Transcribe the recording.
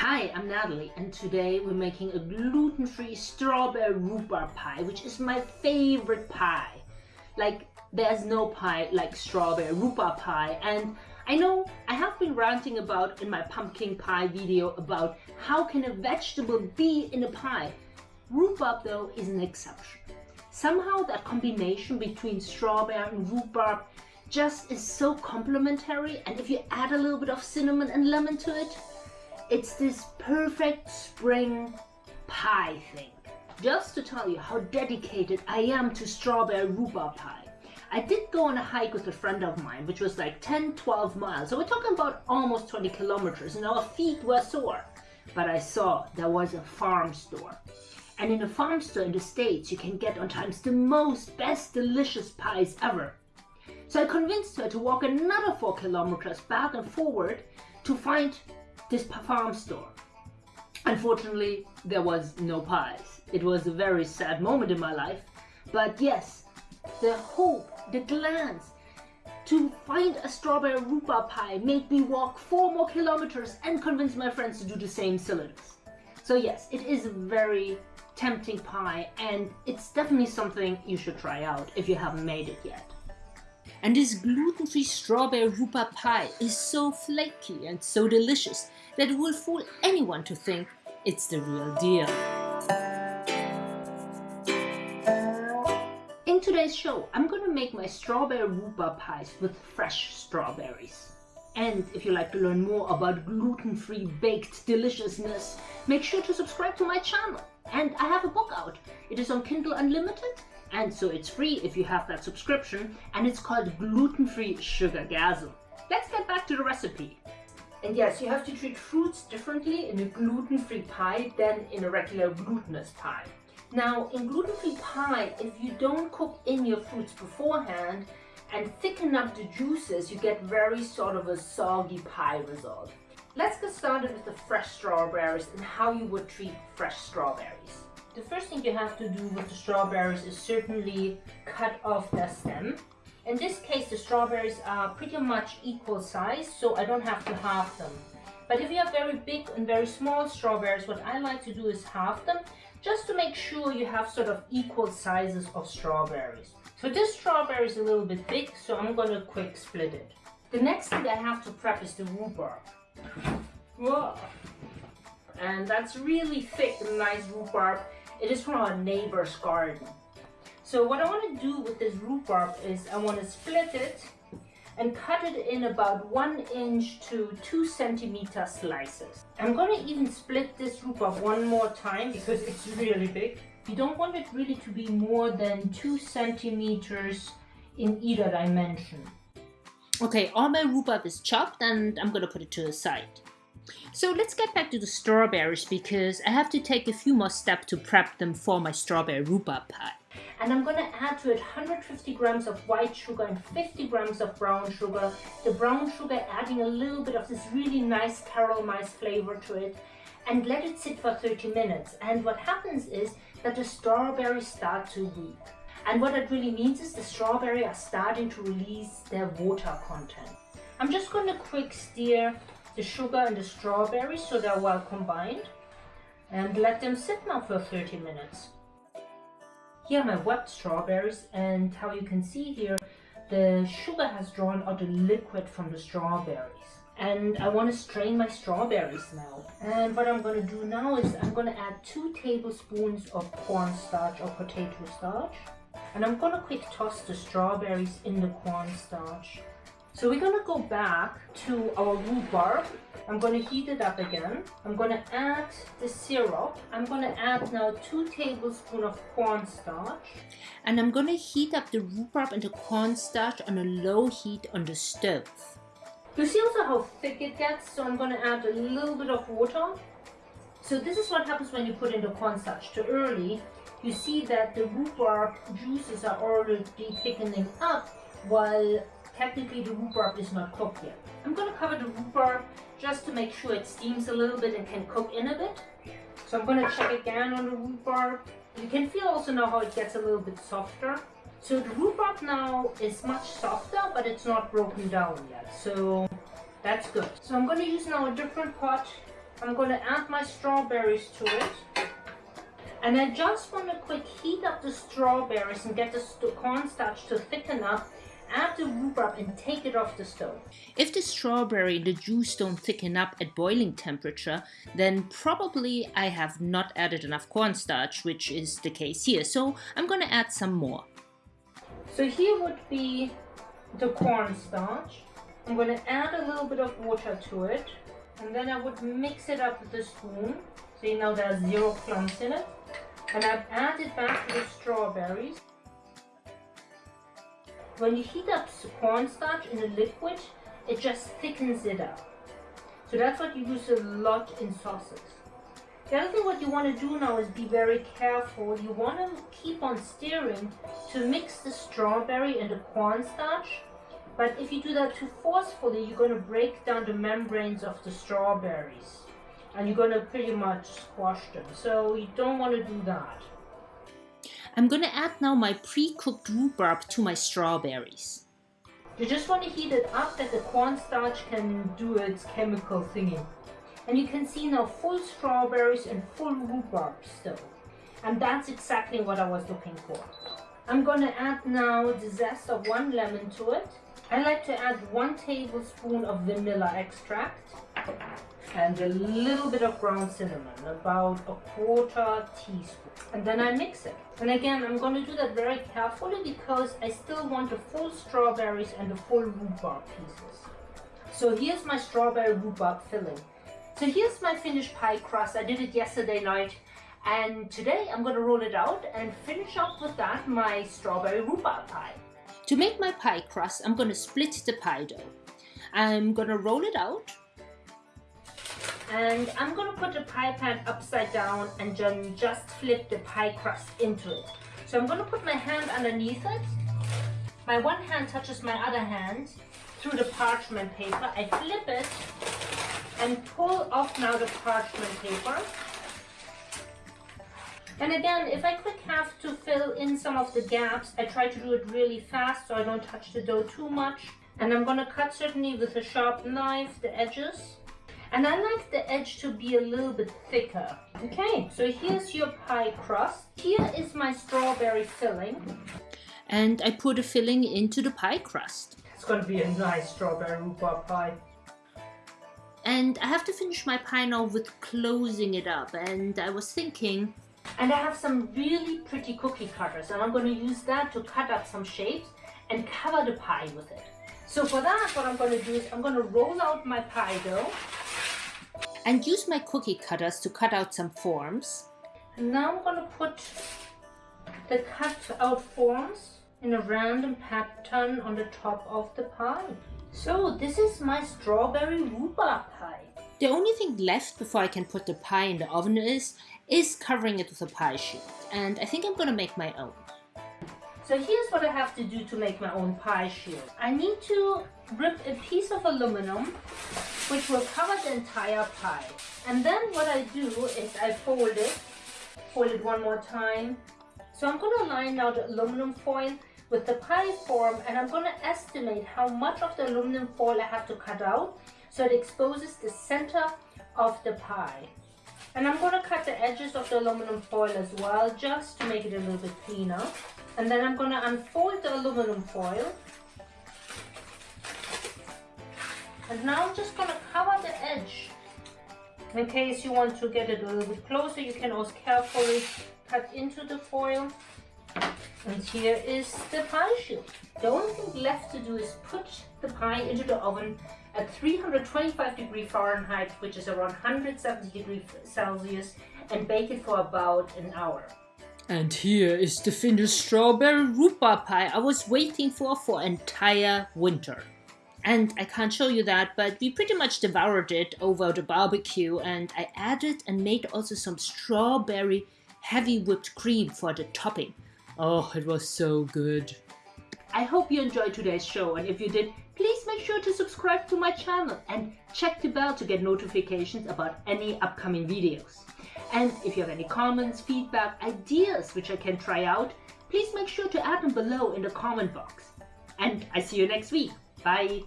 Hi, I'm Natalie and today we're making a gluten-free strawberry rhubarb pie which is my favorite pie. Like there's no pie like strawberry rhubarb pie and I know I have been ranting about in my pumpkin pie video about how can a vegetable be in a pie. Rhubarb though is an exception. Somehow that combination between strawberry and rhubarb just is so complementary and if you add a little bit of cinnamon and lemon to it, it's this perfect spring pie thing. Just to tell you how dedicated I am to strawberry rhubarb pie. I did go on a hike with a friend of mine, which was like 10, 12 miles. So we're talking about almost 20 kilometers and our feet were sore. But I saw there was a farm store. And in a farm store in the States, you can get on times the most best delicious pies ever. So I convinced her to walk another four kilometers back and forward to find this farm store. Unfortunately, there was no pies. It was a very sad moment in my life. But yes, the hope, the glance to find a strawberry rhubarb pie made me walk four more kilometers and convince my friends to do the same silliness. So yes, it is a very tempting pie and it's definitely something you should try out if you haven't made it yet. And this gluten-free strawberry rhubarb pie is so flaky and so delicious that it will fool anyone to think it's the real deal. In today's show, I'm gonna make my strawberry rhubarb pies with fresh strawberries. And if you like to learn more about gluten-free baked deliciousness, make sure to subscribe to my channel. And I have a book out. It is on Kindle Unlimited and so it's free if you have that subscription and it's called gluten-free sugargasm. Let's get back to the recipe. And yes, you have to treat fruits differently in a gluten-free pie than in a regular glutinous pie. Now, in gluten-free pie, if you don't cook in your fruits beforehand and thicken up the juices, you get very sort of a soggy pie result. Let's get started with the fresh strawberries and how you would treat fresh strawberries. The first thing you have to do with the strawberries is certainly cut off the stem. In this case, the strawberries are pretty much equal size, so I don't have to halve them. But if you have very big and very small strawberries, what I like to do is halve them, just to make sure you have sort of equal sizes of strawberries. So this strawberry is a little bit big, so I'm to quick split it. The next thing I have to prep is the rhubarb. Whoa. And that's really thick and nice rhubarb. It is from our neighbor's garden. So what I want to do with this rhubarb is I want to split it and cut it in about one inch to two centimeter slices. I'm going to even split this rhubarb one more time because it's really big. You don't want it really to be more than two centimeters in either dimension. Okay, all my rhubarb is chopped and I'm going to put it to the side. So let's get back to the strawberries because I have to take a few more steps to prep them for my strawberry rhubarb pie. And I'm going to add to it 150 grams of white sugar and 50 grams of brown sugar. The brown sugar adding a little bit of this really nice caramelized flavor to it and let it sit for 30 minutes. And what happens is that the strawberries start to weep. And what that really means is the strawberry are starting to release their water content. I'm just going to quick stir the sugar and the strawberries so they're well combined. And let them sit now for 30 minutes. Here are my wet strawberries and how you can see here the sugar has drawn out the liquid from the strawberries. And I want to strain my strawberries now. And what I'm going to do now is I'm going to add two tablespoons of cornstarch or potato starch. And I'm going to quick toss the strawberries in the cornstarch so we're gonna go back to our rhubarb. I'm gonna heat it up again. I'm gonna add the syrup. I'm gonna add now two tablespoons of cornstarch. And I'm gonna heat up the rhubarb and the cornstarch on a low heat on the stove. You see also how thick it gets, so I'm gonna add a little bit of water. So this is what happens when you put in the cornstarch too early. You see that the rhubarb juices are already thickening up while technically the rhubarb is not cooked yet. I'm going to cover the rhubarb just to make sure it steams a little bit and can cook in a bit. So I'm going to check again on the rhubarb. You can feel also now how it gets a little bit softer. So the rhubarb now is much softer, but it's not broken down yet. So that's good. So I'm going to use now a different pot I'm going to add my strawberries to it. And I just want to quick heat up the strawberries and get the cornstarch to thicken up add the rhubarb and take it off the stove. If the strawberry the juice don't thicken up at boiling temperature, then probably I have not added enough cornstarch, which is the case here. So I'm going to add some more. So here would be the cornstarch. I'm going to add a little bit of water to it. And then I would mix it up with a spoon. So you know there are zero clumps in it. And I've added back the strawberries. When you heat up cornstarch in a liquid, it just thickens it up. So that's what you use a lot in sauces. The other thing what you want to do now is be very careful. You want to keep on stirring to mix the strawberry and the cornstarch. But if you do that too forcefully, you're going to break down the membranes of the strawberries. And you're going to pretty much squash them. So you don't want to do that. I'm gonna add now my pre-cooked rhubarb to my strawberries. You just want to heat it up that the cornstarch can do its chemical thingy. And you can see now full strawberries and full rhubarb still. And that's exactly what I was looking for. I'm gonna add now the zest of one lemon to it. I like to add one tablespoon of vanilla extract and a little bit of ground cinnamon, about a quarter teaspoon. And then I mix it. And again, I'm going to do that very carefully because I still want the full strawberries and the full rhubarb pieces. So here's my strawberry rhubarb filling. So here's my finished pie crust. I did it yesterday night. And today I'm going to roll it out and finish up with that my strawberry rhubarb pie. To make my pie crust, I'm going to split the pie dough. I'm going to roll it out and I'm going to put the pie pan upside down and then just flip the pie crust into it. So I'm going to put my hand underneath it. My one hand touches my other hand through the parchment paper. I flip it and pull off now the parchment paper. And again, if I quick have to fill in some of the gaps, I try to do it really fast so I don't touch the dough too much. And I'm going to cut certainly with a sharp knife the edges. And I like the edge to be a little bit thicker. Okay, so here's your pie crust. Here is my strawberry filling. And I put a filling into the pie crust. It's going to be a nice strawberry rhubarb pie. And I have to finish my pie now with closing it up. And I was thinking... And I have some really pretty cookie cutters. And I'm going to use that to cut up some shapes and cover the pie with it. So for that, what I'm going to do is I'm going to roll out my pie dough and use my cookie cutters to cut out some forms. And now I'm going to put the cut out forms in a random pattern on the top of the pie. So this is my strawberry rhubarb pie. The only thing left before I can put the pie in the oven is, is covering it with a pie shield. And I think I'm going to make my own. So here's what I have to do to make my own pie shield. I need to rip a piece of aluminum which will cover the entire pie. And then what I do is I fold it, fold it one more time. So I'm going to line now the aluminum foil with the pie form and I'm going to estimate how much of the aluminum foil I have to cut out so it exposes the center of the pie. And I'm going to cut the edges of the aluminum foil as well just to make it a little bit cleaner. And then I'm going to unfold the aluminum foil. And now I'm just going to cover the edge. In case you want to get it a little bit closer, you can also carefully cut into the foil. And here is the pie shield. The only thing left to do is put the pie into the oven at 325 degrees Fahrenheit, which is around 170 degrees Celsius, and bake it for about an hour. And here is the finished strawberry rhubarb pie I was waiting for for entire winter. And I can't show you that, but we pretty much devoured it over the barbecue and I added and made also some strawberry heavy whipped cream for the topping. Oh, it was so good. I hope you enjoyed today's show and if you did, please make sure to subscribe to my channel and check the bell to get notifications about any upcoming videos. And if you have any comments, feedback, ideas which I can try out, please make sure to add them below in the comment box. And I see you next week. Bye!